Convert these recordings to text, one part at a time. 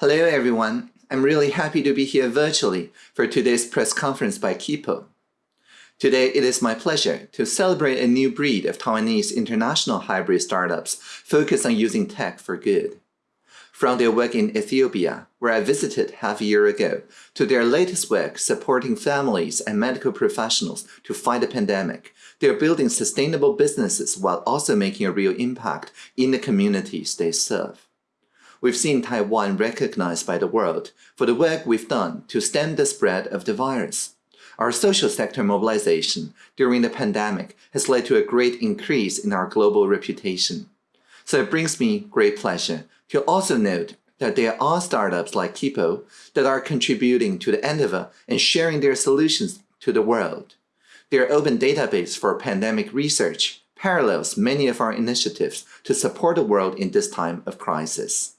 Hello everyone, I'm really happy to be here virtually for today's press conference by Kipo. Today, it is my pleasure to celebrate a new breed of Taiwanese international hybrid startups focused on using tech for good. From their work in Ethiopia, where I visited half a year ago, to their latest work supporting families and medical professionals to fight the pandemic, they're building sustainable businesses while also making a real impact in the communities they serve we've seen Taiwan recognized by the world for the work we've done to stem the spread of the virus. Our social sector mobilization during the pandemic has led to a great increase in our global reputation. So it brings me great pleasure to also note that there are startups like Kipo that are contributing to the endeavor and sharing their solutions to the world. Their open database for pandemic research parallels many of our initiatives to support the world in this time of crisis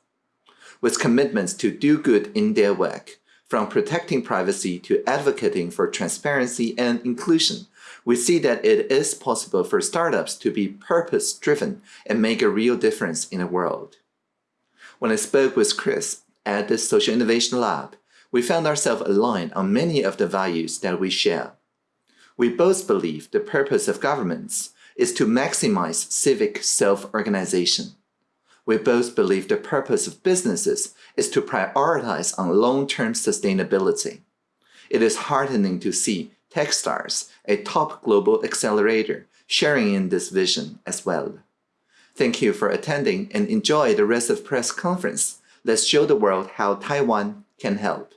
with commitments to do good in their work, from protecting privacy to advocating for transparency and inclusion, we see that it is possible for startups to be purpose-driven and make a real difference in the world. When I spoke with Chris at the Social Innovation Lab, we found ourselves aligned on many of the values that we share. We both believe the purpose of governments is to maximize civic self-organization we both believe the purpose of businesses is to prioritize on long-term sustainability. It is heartening to see Techstars, a top global accelerator, sharing in this vision as well. Thank you for attending and enjoy the rest of press conference. Let's show the world how Taiwan can help.